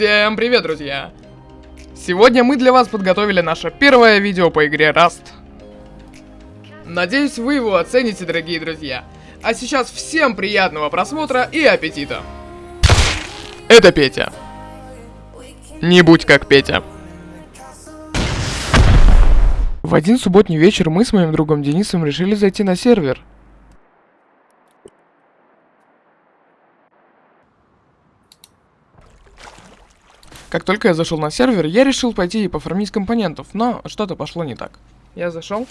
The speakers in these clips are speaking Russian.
Всем привет, друзья! Сегодня мы для вас подготовили наше первое видео по игре Rust. Надеюсь, вы его оцените, дорогие друзья. А сейчас всем приятного просмотра и аппетита! Это Петя. Не будь как Петя. В один субботний вечер мы с моим другом Денисом решили зайти на сервер. Как только я зашел на сервер, я решил пойти и пофармить компонентов, но что-то пошло не так. Я зашел.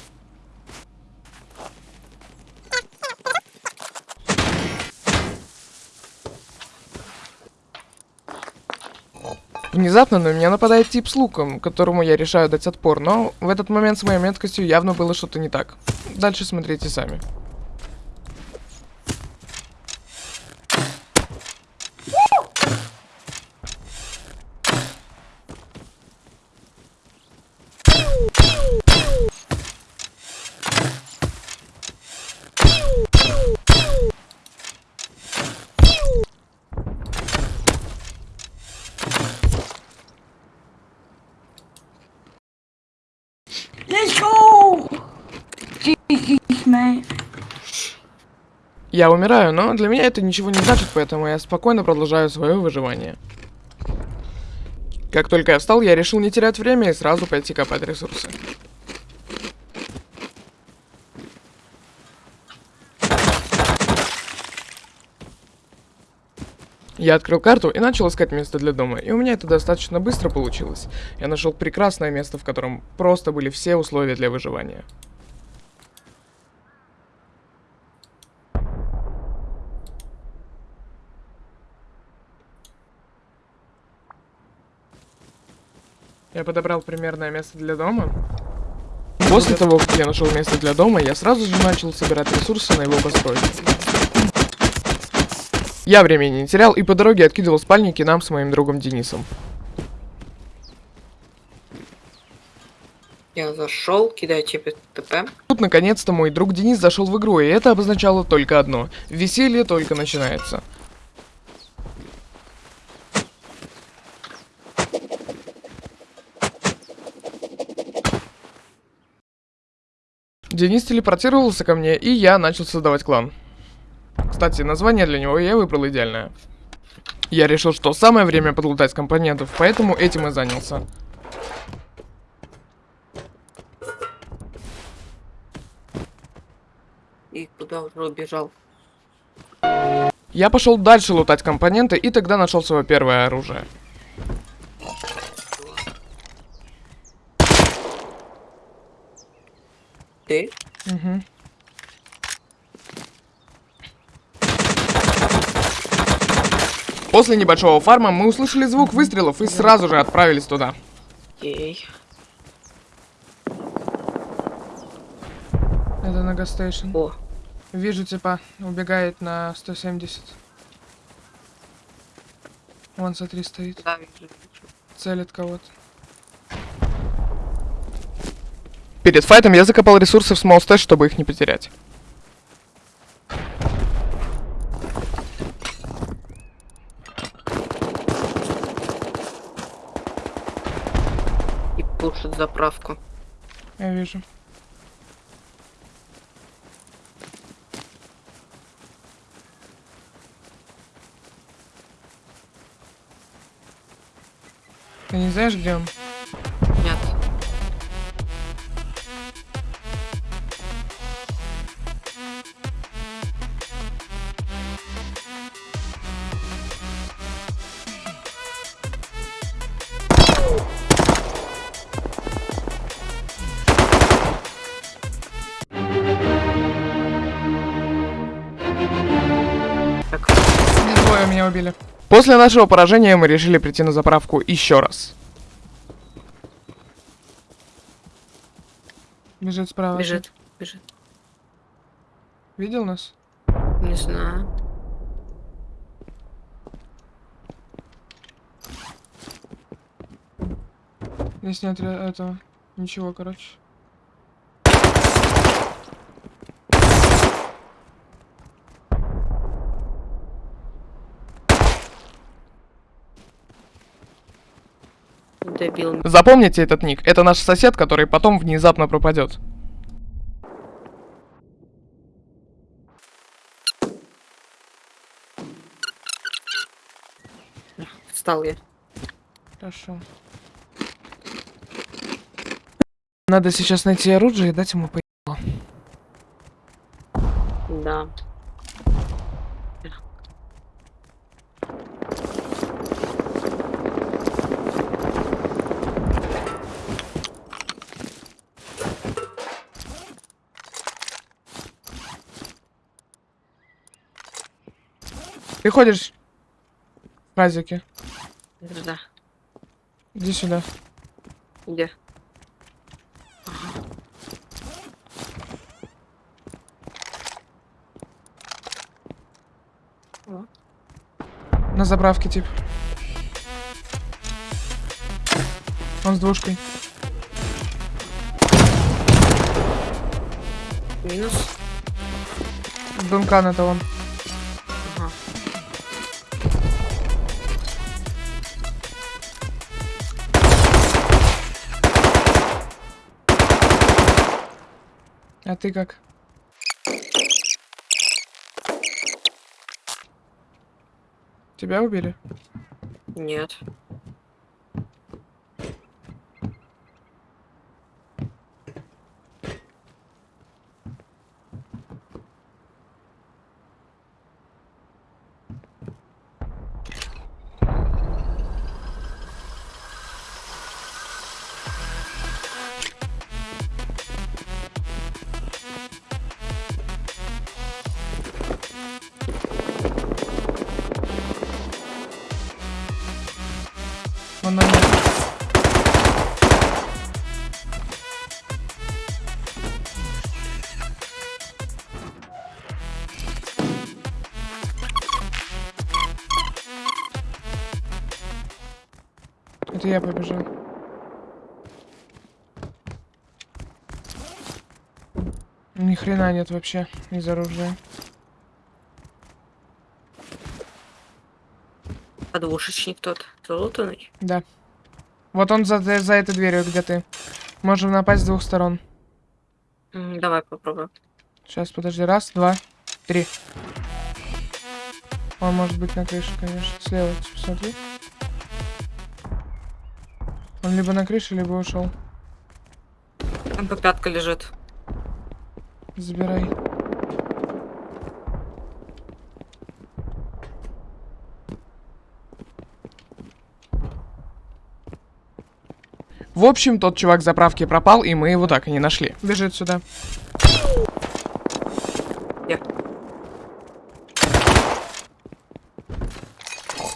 Внезапно на меня нападает тип с луком, которому я решаю дать отпор, но в этот момент с моей меткостью явно было что-то не так. Дальше смотрите сами. Я умираю, но для меня это ничего не значит, поэтому я спокойно продолжаю свое выживание. Как только я встал, я решил не терять время и сразу пойти копать ресурсы. Я открыл карту и начал искать место для дома, и у меня это достаточно быстро получилось. Я нашел прекрасное место, в котором просто были все условия для выживания. Я подобрал примерное место для дома. После того, как я нашел место для дома, я сразу же начал собирать ресурсы на его постройку. Я времени не терял и по дороге откидывал спальники нам с моим другом Денисом. Я зашел, кидаю тебе ТП. Тут наконец-то мой друг Денис зашел в игру, и это обозначало только одно. Веселье только начинается. Денис телепортировался ко мне, и я начал создавать клан. Кстати, название для него я выбрал идеальное. Я решил, что самое время подлутать компонентов, поэтому этим и занялся. И куда уже убежал? Я пошел дальше лутать компоненты, и тогда нашел свое первое оружие. Ты? Угу. После небольшого фарма мы услышали звук выстрелов и сразу же отправились туда. Ей. Это на гастейшн. О, Вижу, типа, убегает на 170. Вон, смотри, стоит. да, вижу, вижу. Целит кого-то. Перед файтом я закопал ресурсы в small stash, чтобы их не потерять. И пушит заправку. Я вижу. Ты не знаешь, где он? Убили. После нашего поражения мы решили прийти на заправку еще раз. Бежит справа. бежит, бежит. Видел нас? Не знаю. Здесь нет этого. Ничего, короче. Дебил. Запомните этот ник. Это наш сосед, который потом внезапно пропадет. Встал я. Хорошо. Надо сейчас найти оружие и дать ему по... Да. Ты ходишь в казике. Да. Иди сюда. Где? О, На заправке, тип. Он с двушкой. Минус. Дункан это он. А ты как? Тебя убили? Нет. Я побежал. Ни хрена нет вообще из оружия. А двушечник тот. Залутанный. Да. Вот он за, за этой дверью, где ты. Можем напасть с двух сторон. Давай попробуем. Сейчас, подожди. Раз, два, три. Он может быть на крыше, конечно. Слева, типа, смотри. Он либо на крыше, либо ушел. МП-5 лежит. Забирай. В общем, тот чувак заправки пропал, и мы его так и не нашли. Бежит сюда.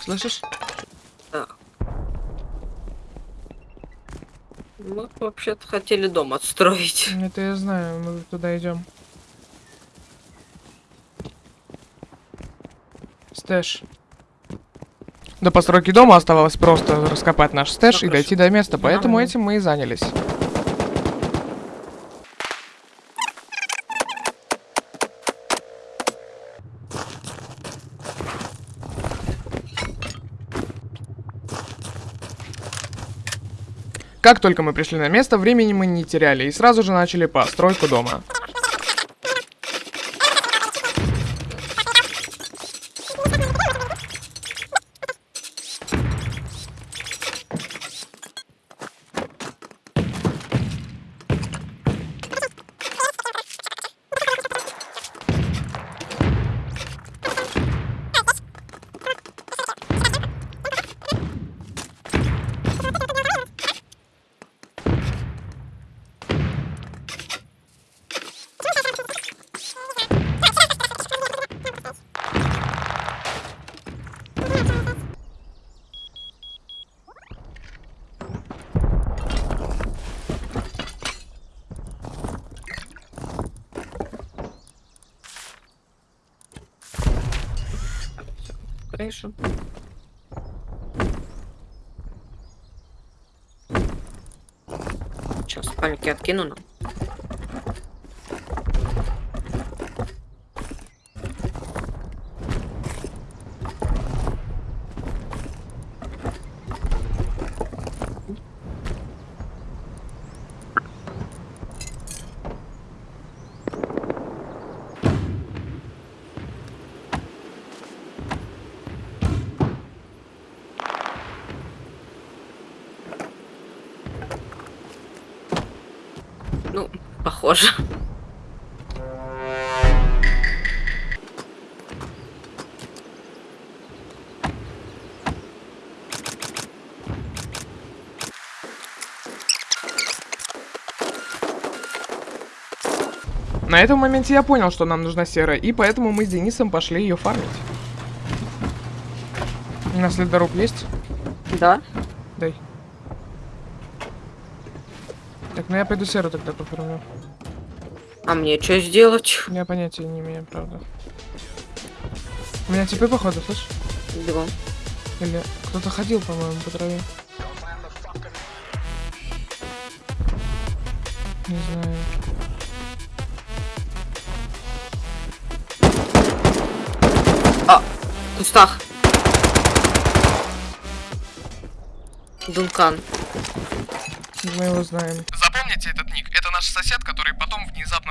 Слышишь? Мы вообще-то хотели дом отстроить. Это я знаю, мы туда идем. Stash. До постройки дома оставалось просто раскопать наш stash Ну, и дойти до места, поэтому Нормально. этим мы и занялись. Как только мы пришли на место, времени мы не теряли и сразу же начали постройку дома. Откину нам. Похоже. На этом моменте я понял, что нам нужна серая, и поэтому мы с Денисом пошли ее фармить. У нас ледоруб есть? Да? Дай. Так, ну я пойду серу тогда пофармлю. А мне что сделать? Я понятия не имею, правда. У меня типы, походу, слышь? Бегом. Или кто-то ходил, по-моему, по траве. Не знаю. В кустах. Дункан. Мы его знаем. Запомните этот ник. Это наш сосед, который потом внезапно.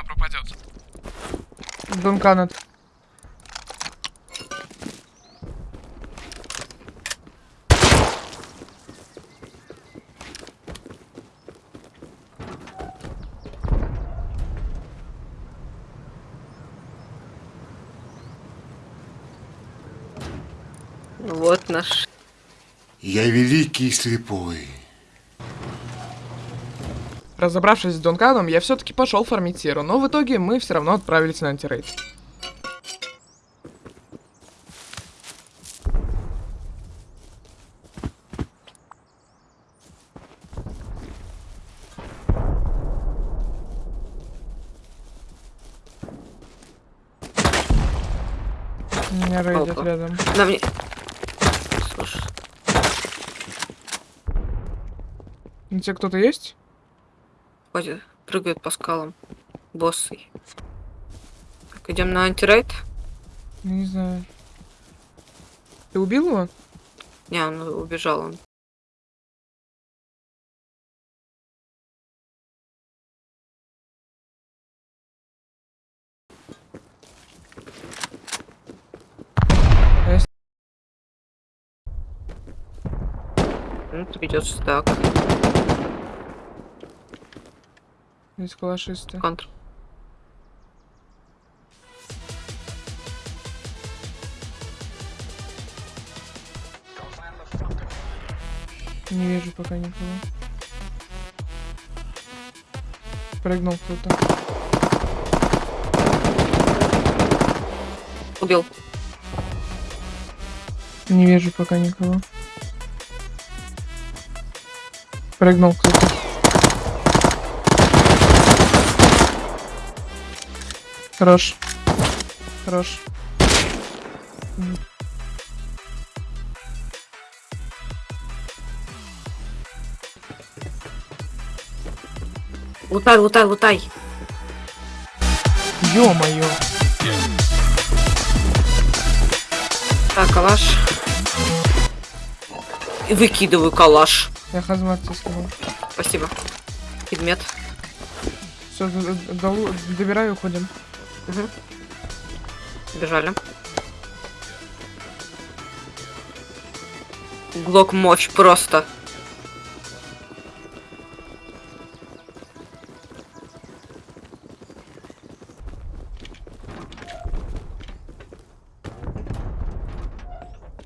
Дункан это. Вот наш. Я великий слепой. Разобравшись с Дунканом, я все-таки пошел фармить серу, но в итоге мы все равно отправились на антирейд. Меня рейдят Опа. рядом. На мне. Слушай. У тебя кто-то есть? Ходит, прыгает по скалам. Боссы. Так, идем на антирейд? Не знаю. Ты убил его? Не, он убежал он. А Ну, придется так. Здесь калашисты. Контр. Не вижу пока никого. Прыгнул кто-то. Убил. Не вижу пока никого. Прыгнул кто-то. Хорош. Хорош. Лутай, лутай, лутай. Ё-моё. Так, калаш. И выкидываю калаш. Я хазмат тебе скинул. Спасибо. Предмет. Все, добираю, уходим. Угу. Бежали. Глок мощь просто.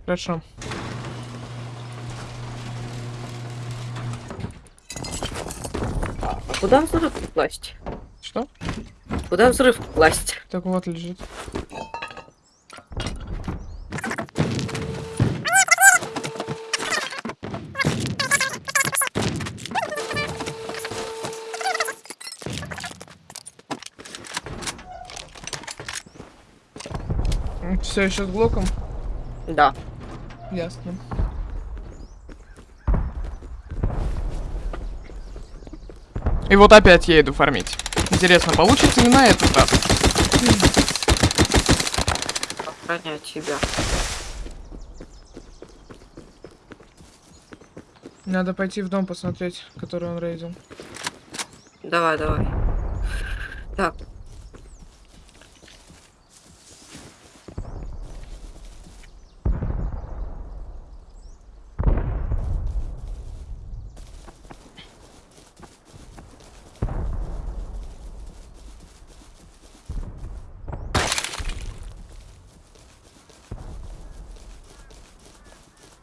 Хорошо. Куда взрыв класть? Что? Куда взрыв класть? Так вот лежит. Все еще с глоком? Да. Ясно. И вот опять я иду фармить. Интересно, получится ли на этот раз? Охранять тебя. Надо пойти в дом посмотреть, который он рейдил. Давай, давай. Так.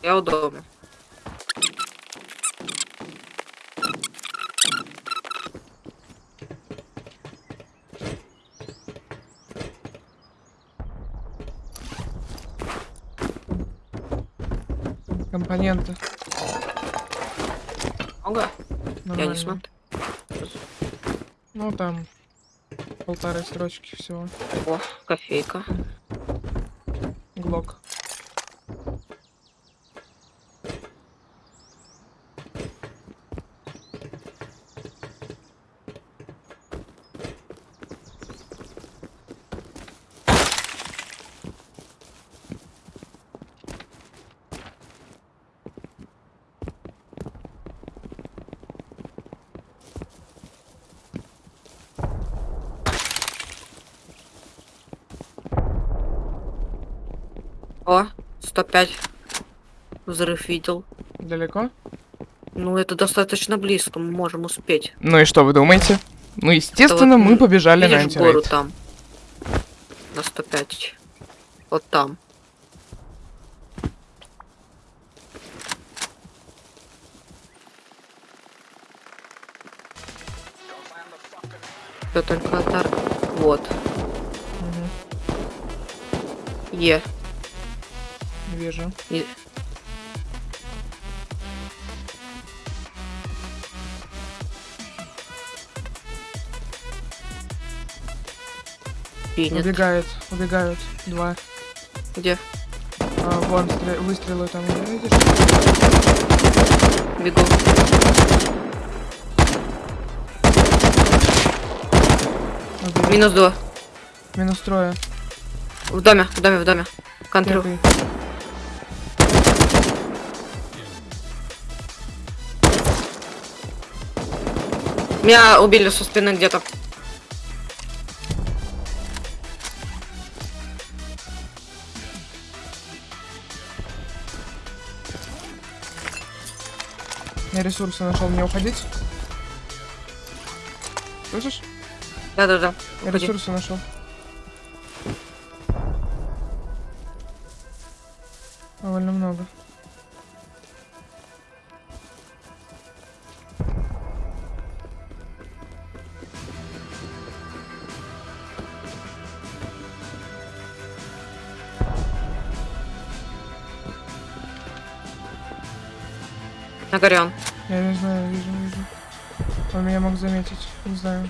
Я у дома. Компоненты. Много? Я Нормально. не смотрю. Ну там полторы строчки всего. О, кофейка. Глок. О, 105. Взрыв видел. Далеко? Ну, это достаточно близко, мы можем успеть. Ну и что вы думаете? Ну, естественно, вот, мы побежали на Видишь гору антирейд. там? На 105. Вот там. Всё только отар... Вот. Мгм, Е. Вижу. И- Принят. Убегает, убегают. Два. Где? А, вон стре- выстрелы там, видишь? Бегу. Убили. Минус два. Минус трое. В доме, в доме, в доме. Контроль. Меня убили со спины где-то. Я ресурсы нашел, мне уходить? Слышишь? Да-да-да. Я ресурсы нашел. Он. Я не знаю, вижу, вижу. Он меня мог заметить, не знаю.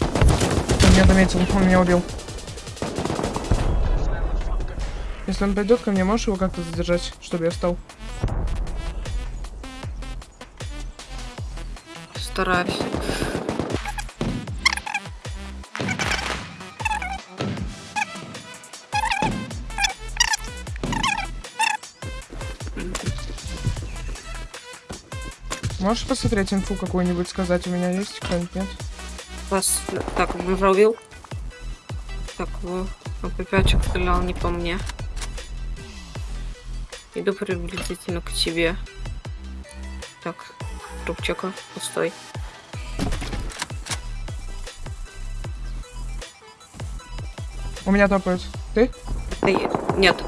Он меня заметил, он меня убил. Если он пойдет ко мне, можешь его как-то задержать, чтобы я встал? Стараюсь. Можешь посмотреть инфу какую-нибудь сказать? У меня есть кто-нибудь, нет? Вас... Так, убил. Так, во. АП-5 стрелял не по мне. Иду приблизительно к тебе. Так, трубчика пустой. У меня топают. Ты? Я- Нет.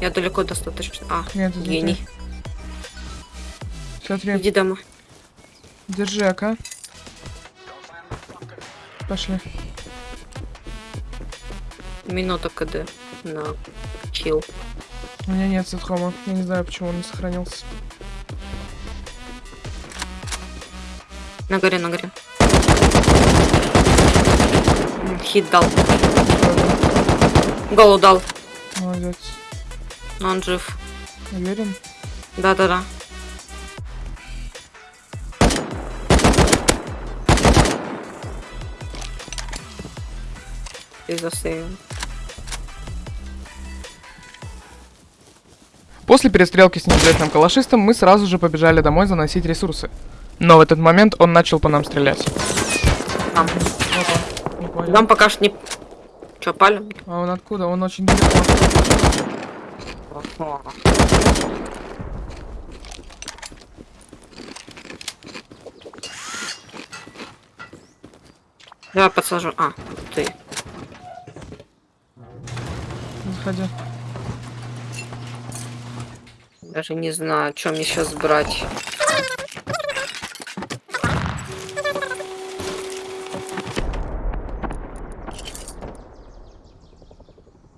Я далеко достаточно. А, Нет, гений. ты. Смотри, Иди домой. держи АК. Пошли. Минута КД на килл. У меня нет сетхома. Я не знаю, почему он не сохранился. На горе, на горе. Хит дал. Голу дал. Молодец. Но он жив. Уверен? Да-да-да. И засейвил. После перестрелки с неизвестным калашистом мы сразу же побежали домой заносить ресурсы. Но в этот момент он начал по нам стрелять. Там. Не понял. Там пока что не... Чё, палим? А он откуда? Он очень далеко. Давай подсажу. А, ты. Выходи. Даже не знаю, что мне сейчас брать.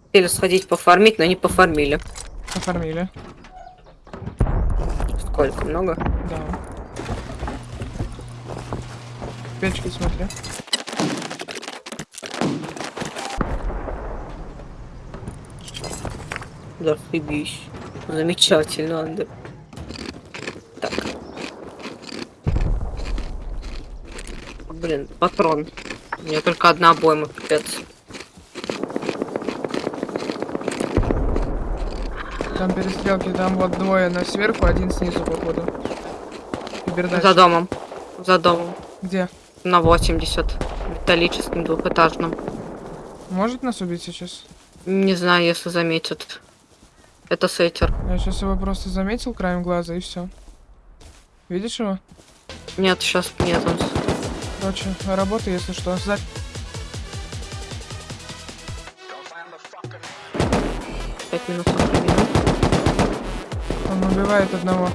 Хотели сходить пофармить, но не пофармили. Оформили. Сколько? Много? Да. Печки смотри. Да, фибись. Замечательно, Андер. Так. Блин, патрон. У меня только одна обойма, пипец. Там перестрелки, там вот двое на сверху, один снизу, походу. Кибердач. За домом. За домом. Где? На 80. Металлическим двухэтажным. Может нас убить сейчас? Не знаю, если заметят. Это сеттер. Я сейчас его просто заметил краем глаза и все. Видишь его? Нет, сейчас нет. Он... Короче, работа, если что. Сзади. Пять минут. Он убивает одного.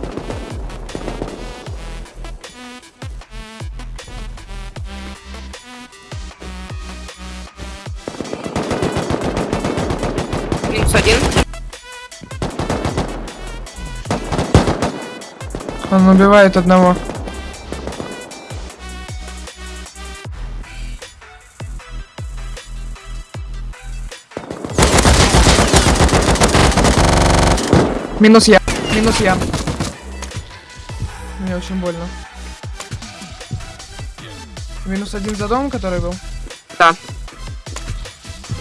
Он убивает одного. Минус я. Минус я. Мне очень больно. Минус один за дом, который был. Да.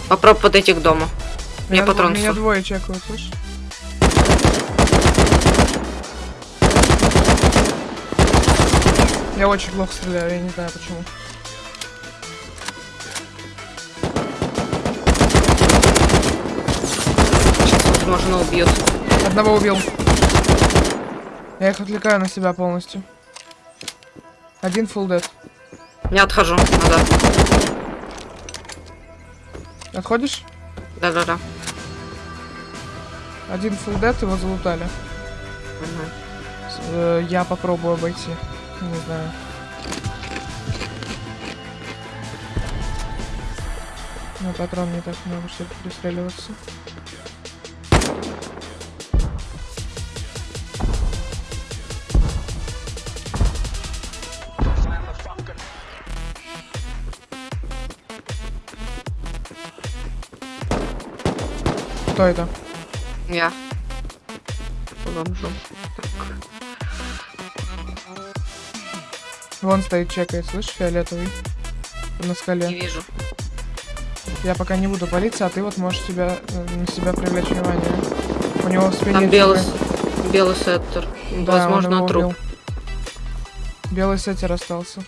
Попробуй подойти к дому. Мне Меня, патрон меня двое чекают, слышишь? Я очень плохо стреляю, я не знаю почему. Сейчас, возможно, убьют. Одного убил. Я их отвлекаю на себя полностью. Один full dead. Не отхожу назад. Отходишь? Да-да-да. Один full dead, его залутали. Э, я попробую обойти. Не знаю. На патрон не так много, чтобы пристреливаться. Кто это? Я. Бомжу. Вон стоит, чекает, слышишь, фиолетовый. На Не скале. вижу. Я пока не буду палиться, а ты вот можешь себя, э, на себя привлечь внимание. У него в спине... Там белый, белый сеттер. Да, он Возможно, его труп. убил. Белый сеттер остался.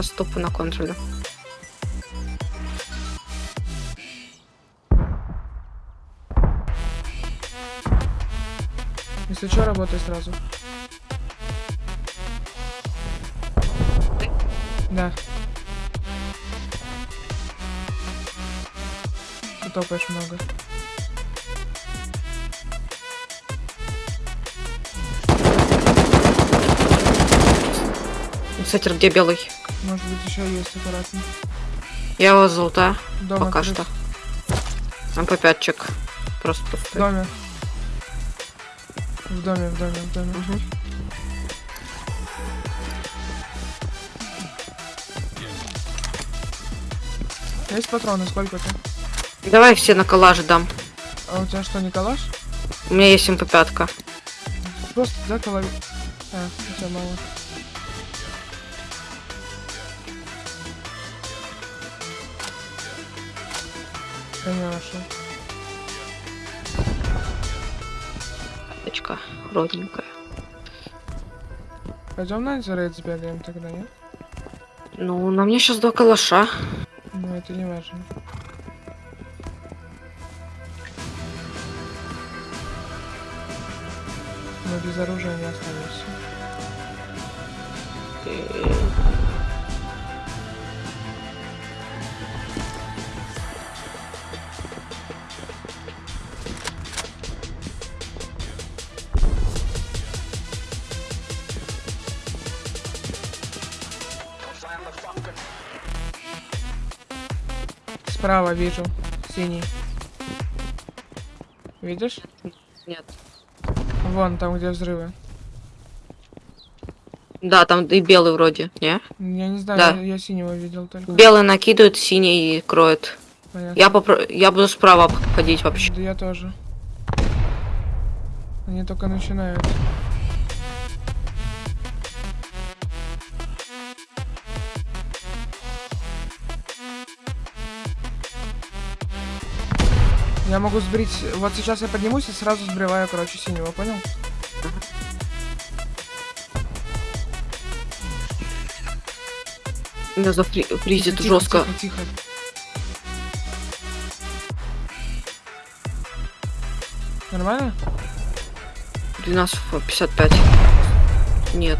Сейчас стопу на контроле. Если что, работай сразу. Да. Ты топаешь много. Сеттер, где белый? Может быть, еще есть аккуратно. Я его золотая. Дома Пока крыс. что. МП5-чик. Просто В доме. В доме, в доме, в доме. Мгм. Есть патроны, сколько то Давай все на коллаже дам. А у тебя что, не калаш? У меня есть МП5. Просто, да, колови... А, у тебя мало. Каша наша. Карточка родненькая. Пойдем на антирейд сбегаем тогда, нет? Ну, на мне сейчас два калаша. Ну, это не важно. Мы без оружия не останемся. Э, Справа вижу. Синий. Видишь? Нет. Вон, там, где взрывы. Да, там и белый вроде, не? Я не знаю, Да. я, я синего видел только. Белый накидывает, синий кроет. Понятно. Я попро... я буду справа ходить вообще. Да я тоже. Они только начинают. Я могу сбрить... Вот сейчас я поднимусь и сразу сбриваю, короче, синего, понял? Меня зафризит Тихо, жестко. Тихо, тихо. Нормально? 12.55. Нет.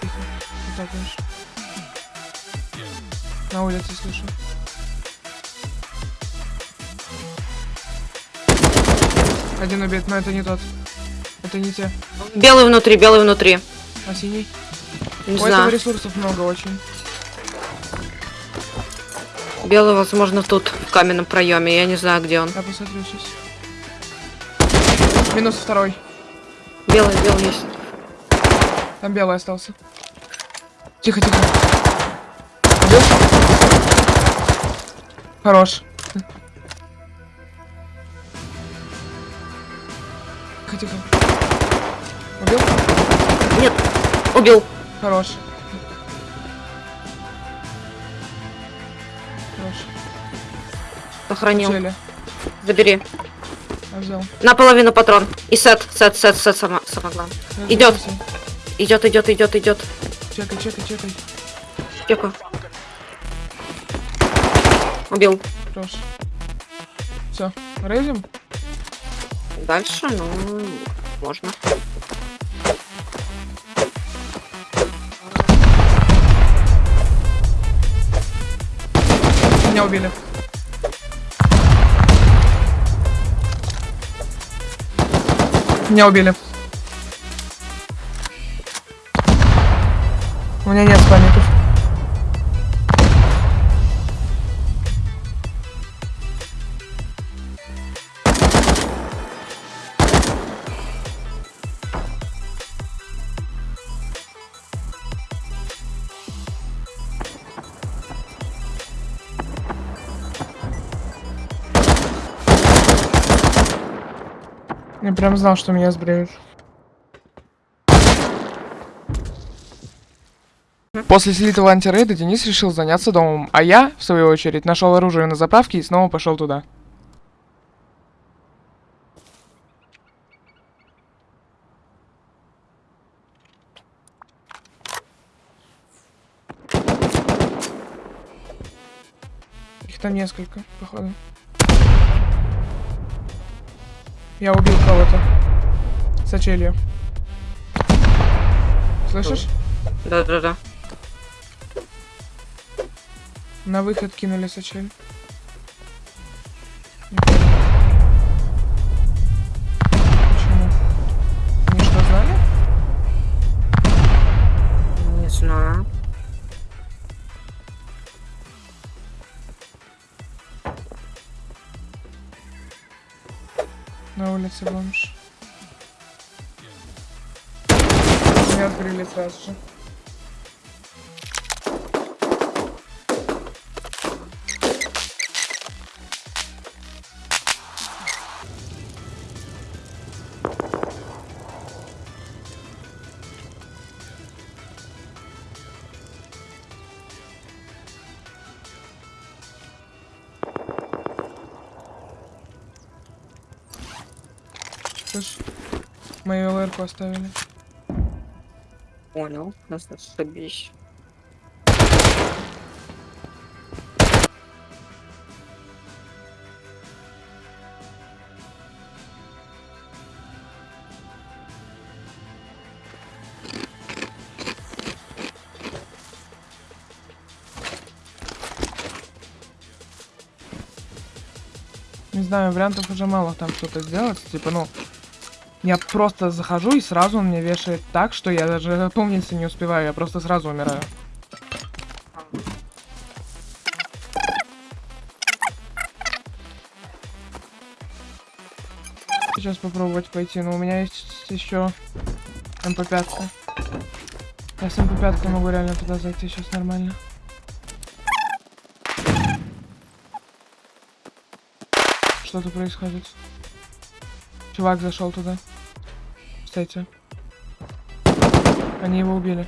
Тихо. Так. На улице слышу. Один убит, но это не тот. Это не те. Белый внутри, белый внутри. А синий? Не У этого знаю. ресурсов много очень. Белый, возможно, тут, в каменном проеме. Я не знаю, где он. Я посмотрю сейчас. Минус второй. Белый, белый есть. Там белый остался. Тихо, тихо. Убил? Хорош. Тихо. Убил? Нет, убил. Хорош. Хорош. Сохранил. Цели. Забери. Взял. Наполовину патрон. И сет, сет, сет, сет, сама, самое главное. Все. Идет, идет, идет, идет. Чекай, чекай, чекай. Чекаю. Убил. Хорош. Все. Рейзим? Дальше, ну, можно. Меня убили. Меня убили. У меня нет Я прям знал, что меня сбреют. После слитого антирейда Денис решил заняться домом, а я, в свою очередь, нашел оружие на заправке и снова пошел туда. Их там несколько, походу. Я убил кого-то. Сочелью. Слышишь? Да-да-да. На выход кинули сочель. Улице бомж. Меня открыли сразу же. Слышь, мою ЛР-ку оставили. Понял, нас собись. Не знаю, вариантов уже мало там что-то сделать. Типа, ну, я просто захожу и сразу он меня вешает так, что я даже опомниться не успеваю, я просто сразу умираю. Сейчас попробовать пойти, но у меня есть еще МП5. Я с МП5 могу реально туда зайти сейчас нормально. Что-то происходит. Чувак зашел туда. Кстати. Они его убили.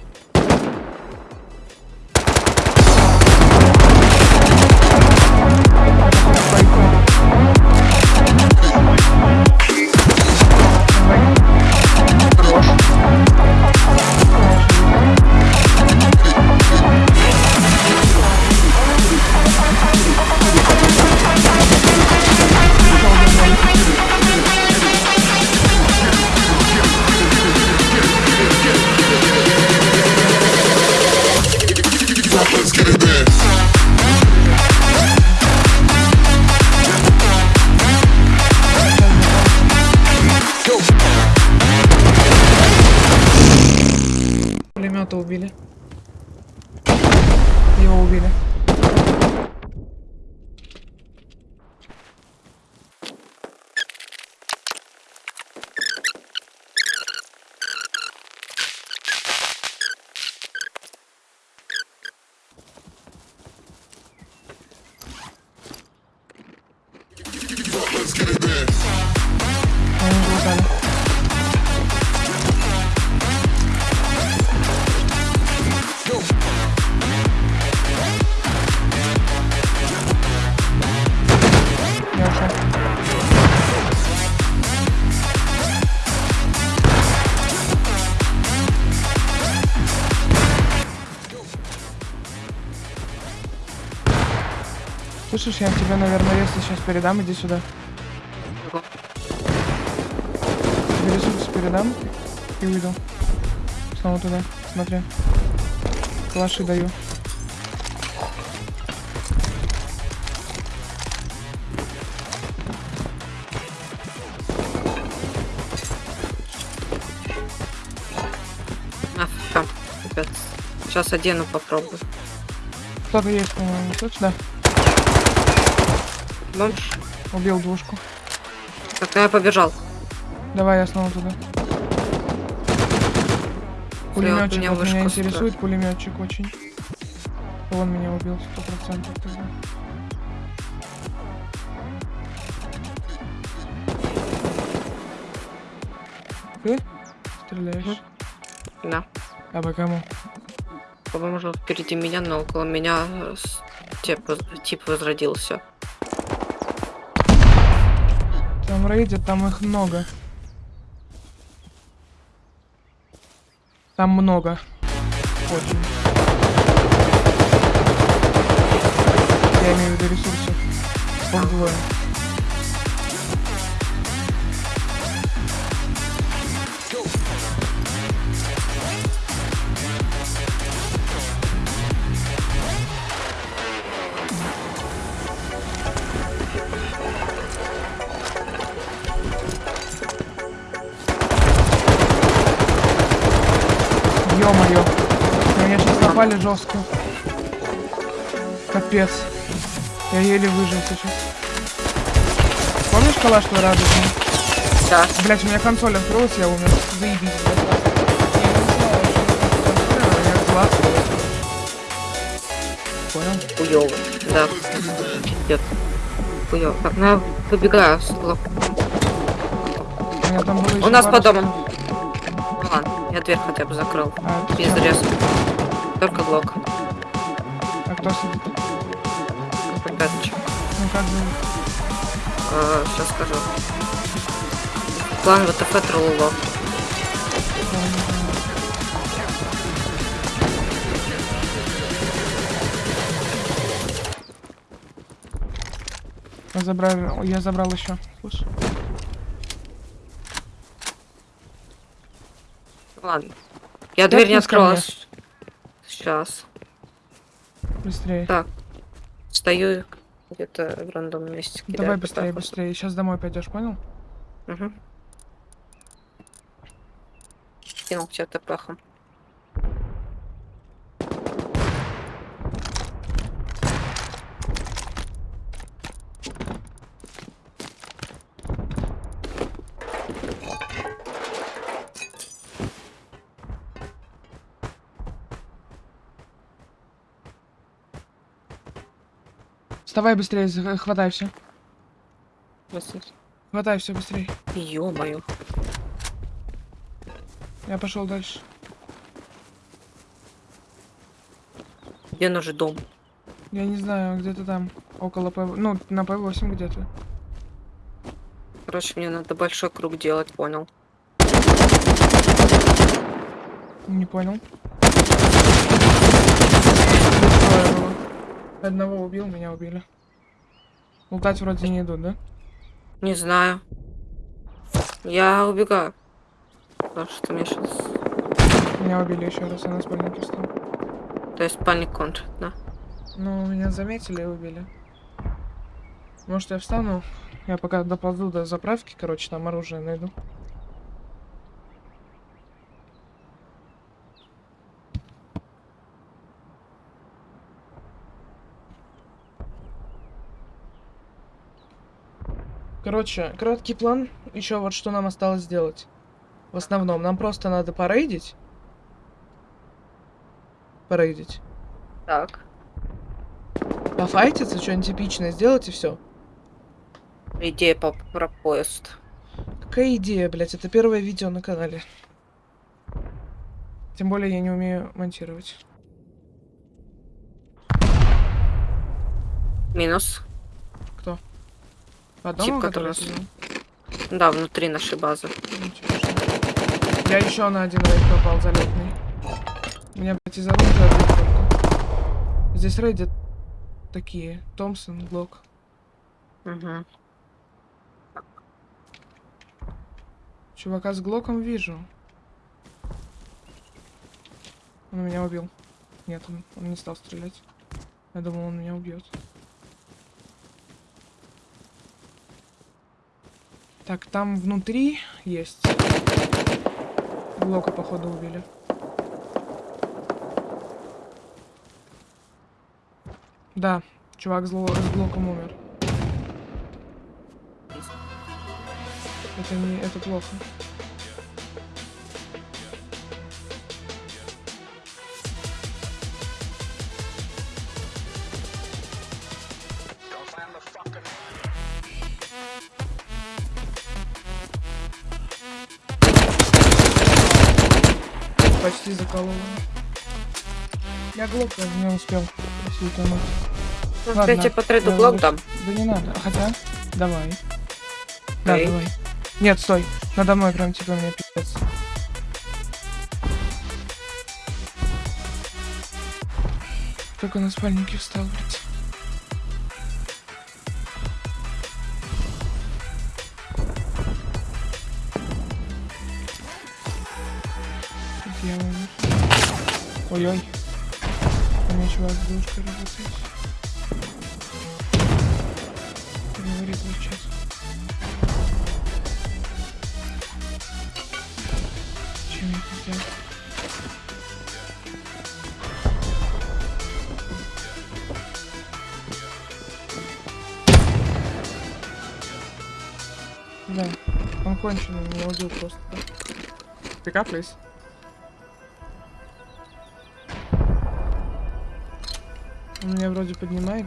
Слышишь, я тебе, наверное, если сейчас передам, иди сюда. Тебе ресурсы передам и уйду. Снова туда, смотри. Калаши даю. А. Сейчас одену попробую. Кто-то есть, по-моему, точно? Бомж. Убил двушку. Так, ну я побежал. Давай я снова туда. Пулеметчик меня вот меня интересует, пулеметчик очень. Он меня убил сто процентов тогда. Ты стреляешь? Да. А по кому? По-моему, впереди меня, но около меня э, тип, тип возродился. Там рейдят, там их много. Там много. Очень. Я имею в виду ресурсов. Их напали жестко. Капец. Я еле выжил сейчас. Помнишь калаш твой радужный? Да. Блять, у меня консоль открылась, я умер. Заебись, блядь. Понял? Хуёво. Да. Пиздец. Хуёво. Так, ну я выбегаю с. У нас по дому. ладно, я дверь хотя бы закрыл. А, Без всё. Только блок. А кто сидит? Пяточек. Ну как же? сейчас скажу. План ВТФ Трулуло. Я забрал, я забрал еще. Слушай. Ладно. Я дверь не Тэпнись ко мне. открыла. Сейчас. Быстрее. Так. Стою. где-то в рандомном месте кидает. Давай быстрее, так быстрее. Сейчас домой пойдешь, понял? Мгм. Кинул тебя тпхом. Вставай быстрее, хватай все. Хватай все быстрее. Ё-моё. Я пошел дальше. Где наш дом? Я не знаю, где-то там. Около П... Ну, на П8 где-то. Короче, мне надо большой круг делать, понял. Не понял. Тут трое было. Одного убил, меня убили. Лутать вроде не идут, да? Не знаю. Я убегаю. Потому что мне сейчас... Меня убили еще раз, я на спальнике встал. То есть спальник кончит, да? Ну, меня заметили и убили. Может, я встану? Я пока доползу до заправки, короче, там оружие найду. Короче, краткий план. Еще вот что нам осталось сделать. В основном, нам просто надо порейдить. Порейдить. Так. Пофайтиться, что-нибудь типичное сделать и все. Идея по про поезд. Какая идея, блядь? Это первое видео на канале. Тем более я не умею монтировать. Минус. Кто? По одному, Тип, который сидел? Да, внутри нашей базы. Я еще на один рейд попал залетный. Меня, блядь, из оружия только. Здесь рейдят такие. Томпсон, Глок. Угу. Чувака с Глоком вижу. Он меня убил. Нет, он, он не стал стрелять. Я думал, он меня убьет. Так, там внутри есть. Глока, походу, убили. Да, чувак с, Гло- с Глоком умер. Это не... это плохо. Почти заколола. Я глупо не успел если утонуть. Ну, Ладно, я тебе по треду блок вырос. дам. Да не надо. Хотя, давай. Да, Окей. давай. Нет, стой. Надо мной прям типа мне пиздец. Только на спальнике встал, блядь. Ой-ой. У меня чувак с девушкой работает. Говорит вот сейчас. Чем я это сделал? Да, он конченый, меня убил просто. Пикап, please.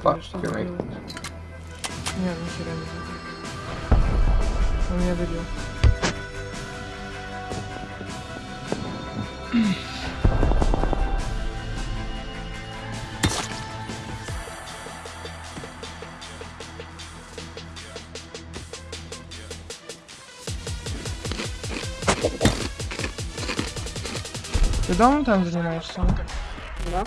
Fuck, что I- делает. Не, нихера не делает. Он меня добил. Ты давно там занимаешься? да?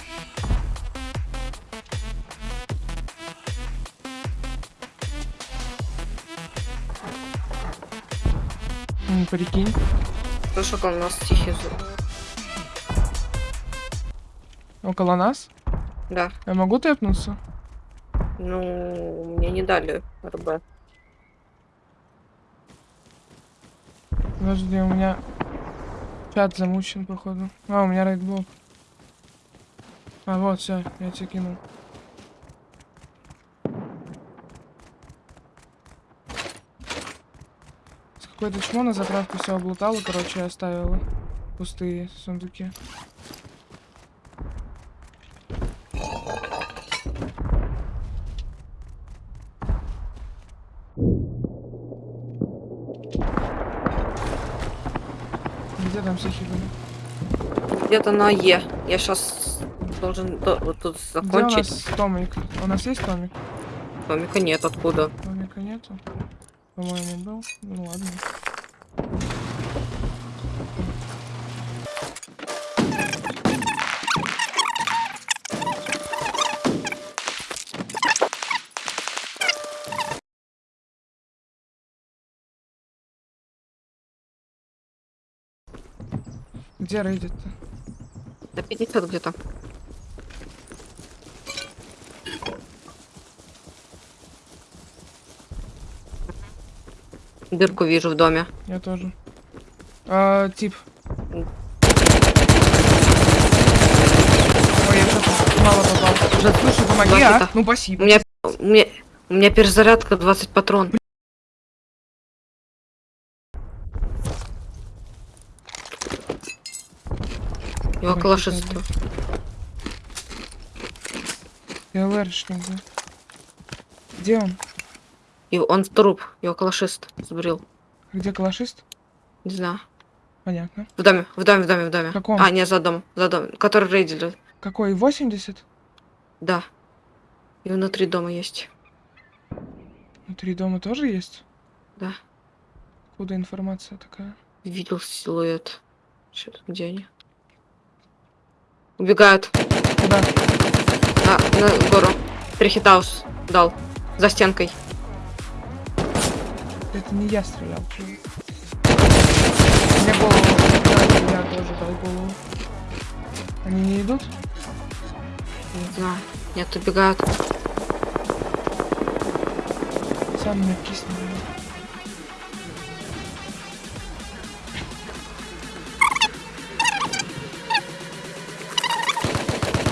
М, Прикинь. Слышу, как у нас тихий звук. Около нас? Да. Я могу тэпнуться? Ну, мне не дали РБ. Подожди, у меня чат замучен, походу. А, у меня рейдблок. А, вот, все, я тебе кинул. Какое-то чмо на заправку все облутало, короче, оставила пустые сундуки. Где там все были? Где-то на Е. Я сейчас должен до- вот тут Где у закончить. нас томик? У нас есть томик? Томика нет, откуда? Томика нету. По-моему, был. Ну ладно. Где рейдит-то? Да 50 где-то. Дырку вижу в доме. Я тоже. А, тип. Ой, я что-то мало попал. Жад, слушай, помоги, а? Два хита. Ну, У спасибо. меня, у меня, у меня перезарядка 20 патрон. Его Ой, калашистство. ЛРшник, да. Где он? И он труп. Его калашист сбрил. Где калашист? Не знаю. Понятно. В доме, в доме, в доме, в доме. Каком? А, не, за домом, за домом. Который рейдили. Какой? 80? Да. И внутри дома есть. Внутри дома тоже есть? Да. Откуда информация такая? Видел силуэт. Что где они? Убегают. Куда? На, на гору. Трихитаус дал. За стенкой. Это не я стрелял. Мне голову. Да, я тоже дал голову. Они не идут? Не знаю. Нет, убегают. Сам меня кисни. блин.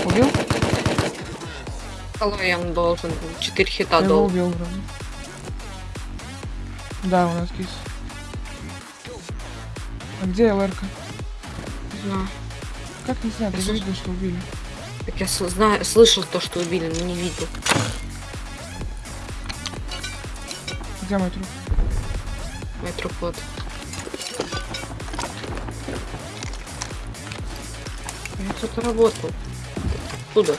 Убил? Колоян должен. был. Четыре хита Я дал. убил вроде. Да, у нас кис. А где ЛРК? Не знаю. Как не знаю, ты же видел, что убили. Так я знаю, слышал то, что убили, но не видел. Где мой труп? Мой труп вот. Я кто-то работал. Откуда?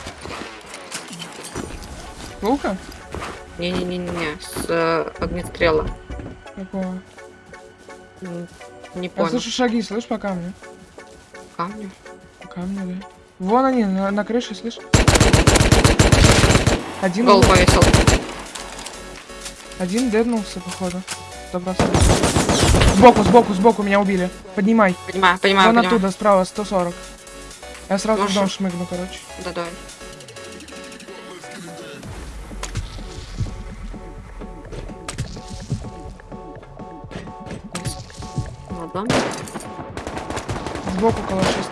Волка? Не-не-не-не, с э, огнестрела. Какого? М, Не Я понял. слышу шаги, слышь, по камню. Камню? По камню, да. Вон они, на, на крыше, слышь. Один, Гол повесил. один деднулся, походу. Процентов. Сбоку, сбоку, сбоку меня убили. Поднимай. Понимаю, понимаю, Вон понимаю. оттуда, справа, 140. Я сразу в Маша. дом шмыгну, короче. Да, давай. Ладно. Сбоку калашист.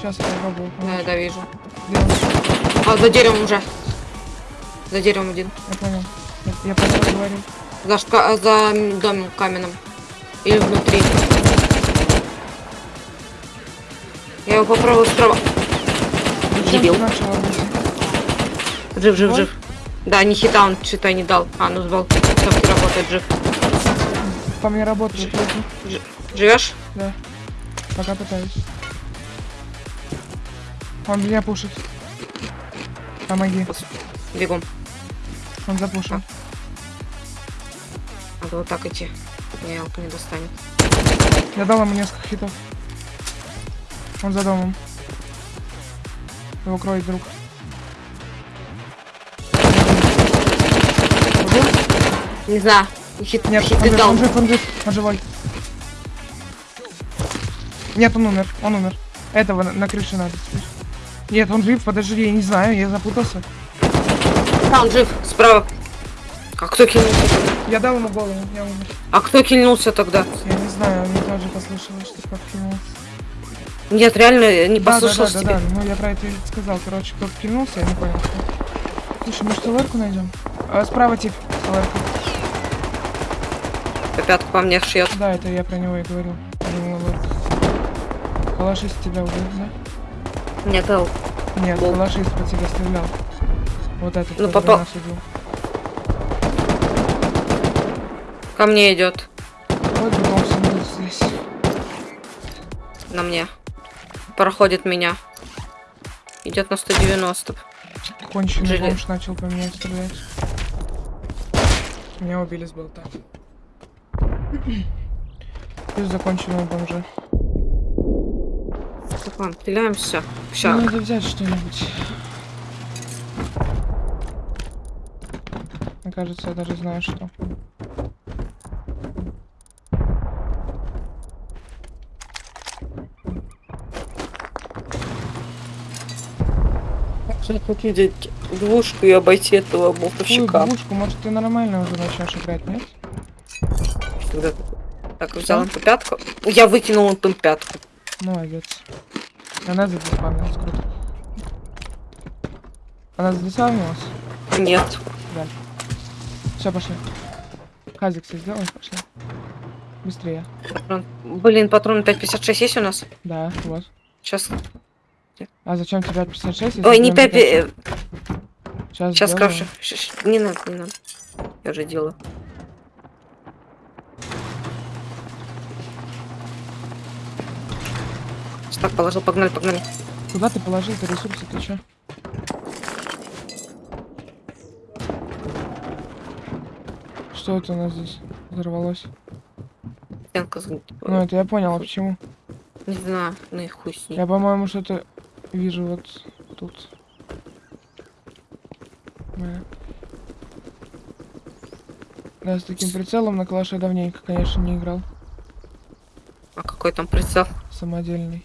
Сейчас я попробую. Да, да, вижу. А, за деревом уже. За деревом один. Я понял. Я, я понял, говорю. За, шка- за м, домом каменным. Или внутри. Я его попробую справа. Дебил. Жив, жив, Ой. жив. Да, не хита он что-то не дал. А, ну с балки работает, жив. По мне работает. люди. Живешь? Да. Пока пытаюсь. Он меня пушит. Помоги. Бегом. Он запушил. Надо вот так идти. Не, алка не достанет. Я дал ему несколько хитов. Он за домом. Его кроет друг. Не знаю. Хит, Нет, хит он он жив, он жив, он живой. Нет, он умер, он умер. Этого на, на крыше надо. Нет, он жив, подожди, я не знаю, я запутался. А, он жив, справа. А кто кинулся? Я дал ему голову, я умер. А кто кинулся тогда? Я не знаю, мне тоже послышалось, что как кинулся. Нет, реально не Да, да, да, тебя. да, да, ну я про это и сказал. Короче, кто кинулся, я не понял. кто. Слушай, может, ЛРку найдем? А, справа тип, ЛРка. Пятку по мне шьет. Да, это я про него и говорил. Про ЛРку. Калашист тебя убил, да? Нет, дал. Нет, Бол. калашист по тебе стрелял. Вот этот, Ну, попал. нас убил. Ко мне идет. Вот бегом здесь. На мне. Проходит меня. Идет на 190. Конченый Желе- бомж начал по мне стрелять. Меня убили с болта. Плюс законченного бомжа. Так, ладно, стреляемся. Мне Ща. надо взять что-нибудь. Мне кажется, я даже знаю, что. Хочу взять двушку и обойти этого болтовщика. двушку? Может, ты нормально уже начнешь играть, нет? Когда- Так, взял им по пятку. Я выкинул им пятку. Молодец. Она задиспавнилась, круто. Она задиспавнилась? Нет. Все, пошли. Казик все сделай, пошли. Быстрее. Патрон- Блин, патрон 5.56 есть у нас? Да, вот. Сейчас. А зачем тебе 56? Ой, не 5... э, Сейчас, Сейчас крафчу. Не надо, не надо. Я уже делаю. Так, положил, погнали, погнали. Куда ты положил ты ресурсы, ты чё? Что это у нас здесь взорвалось? Стенка, Ну, это я понял, а почему? не знаю, ну и хуй с ней. Я, по-моему, что-то вижу вот тут. Да. Да, с таким прицелом на калаше давненько, конечно, не играл. А какой там прицел? Самодельный.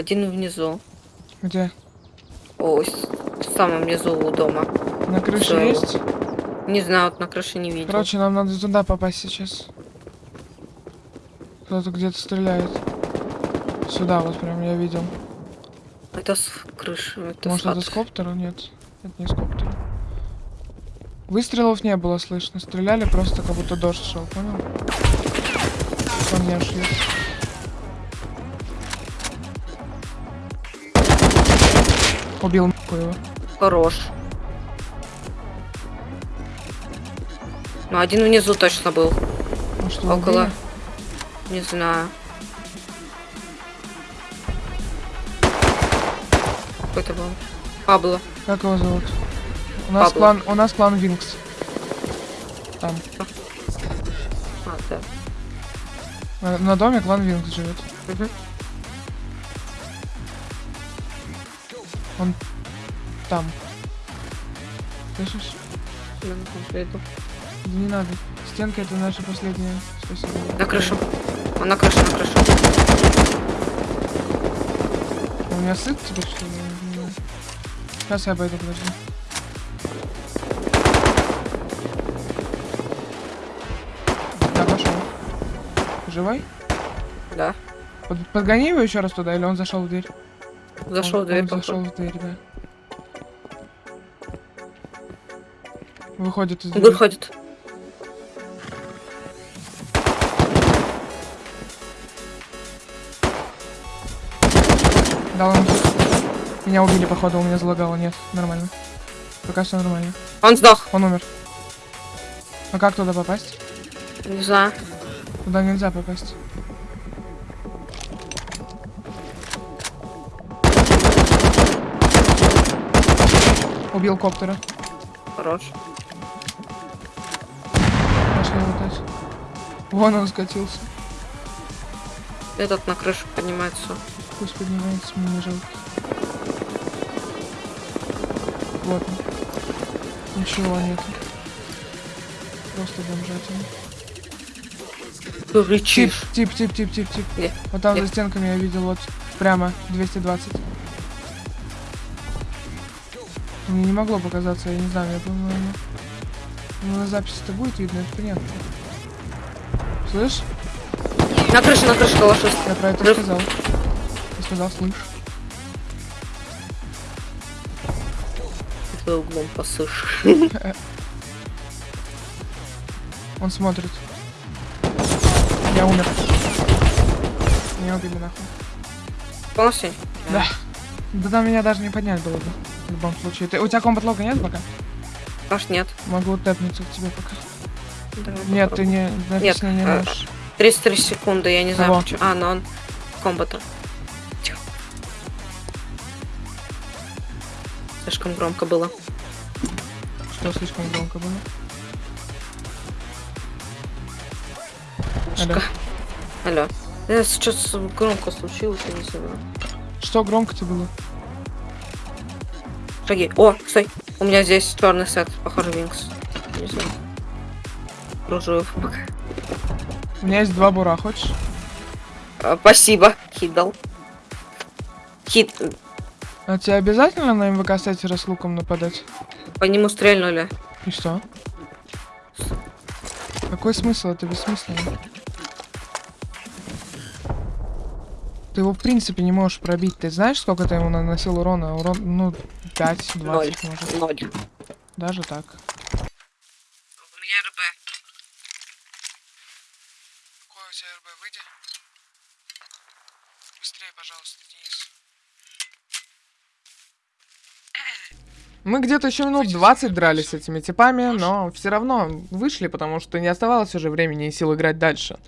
Один внизу. Где? Ой, в самом низу у дома. На крыше Всё. есть? Не знаю, вот на крыше не видел. Короче, нам надо туда попасть сейчас. Кто-то где-то стреляет. Сюда вот прям я видел. Это с крыши. Это Может сад. это с коптера? Нет. Это не с коптера. Выстрелов не было слышно. Стреляли просто как будто дождь шел, понял? По мне шли. Убил нахуй его. Хорош. Ну, один внизу точно был. Ну что, Около. убили? Не знаю. Какой это был? Пабло. Как его зовут? У нас Пабло. клан, у нас клан Винкс. Там. А, да. На, на доме клан Винкс живет. Мгм. Там. Слышишь? Да не надо. Стенка это наша последняя. Спасибо. На крышу. Он на крыше, на крыше. У меня сыт теперь что ли? Не. Сейчас я обойду, подожди. Да, пошел. Живой? Да. Под- подгони его еще раз туда, или он зашел в дверь? Зашел Он- в дверь, он зашел в дверь, да. Выходит из двери. Выходит. Ему хит. Меня убили, походу, у меня залагало. Нет, нормально. Пока все нормально. Он сдох. Он умер. А как туда попасть? Не знаю. Туда нельзя попасть. Убил коптера. Хорош. Пошли лутать. Вон он скатился. Этот на крышу поднимается. Пусть поднимается, мне не жалко. Вот он. Ничего нету. Просто бомжатина. Ты Тип, рычишь. тип, тип, тип, тип, тип. Где? Вот там за стенками я видел, вот прямо 220. Мне не могло показаться, я не знаю, я по-моему... Ну, на записи-то будет видно, это понятно. Слышь? На крыше, на крыше калашист. Я про это Рыв. сказал. Я сказал, слышь. Ты углом посышь. Он смотрит. Я умер. Не убили нахуй. Полностью? Да. Да там меня даже не поднять было бы. В любом случае. Ты, у тебя комбат-лога нет пока? Аж нет. Могу тэпнуться к тебе пока. Давай Нет, ты не написано не а, можешь. 33 секунды, я не знаю Кого? почему. А, но он комбата. Тихо. Слишком громко было. Что слишком громко было? Алло. Алло. Э, Сейчас громко случилось, я не знаю. Что громко-то было? Шаги. О, стой. У меня здесь черный сет, похоже, Винкс. Кружу пока. У меня есть два бура, хочешь? А, спасибо. Хит дал. Хит. А тебе обязательно на МВК статера с луком нападать? По нему стрельнули. И что? Какой смысл? Это бессмысленно. Ты его в принципе не можешь пробить. Ты знаешь, сколько ты ему наносил урона? Урон, ну, 5-20 Ноль. может. Ноль. Даже так. У меня РБ. Какой у тебя РБ? Выйди. Быстрее, пожалуйста, Денис. Мы где-то еще минут 20 дрались с этими типами, но все равно вышли, потому что не оставалось уже времени и сил играть дальше.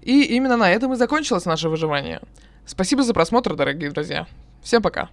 И именно на этом и закончилось наше выживание. Спасибо за просмотр, дорогие друзья. Всем пока.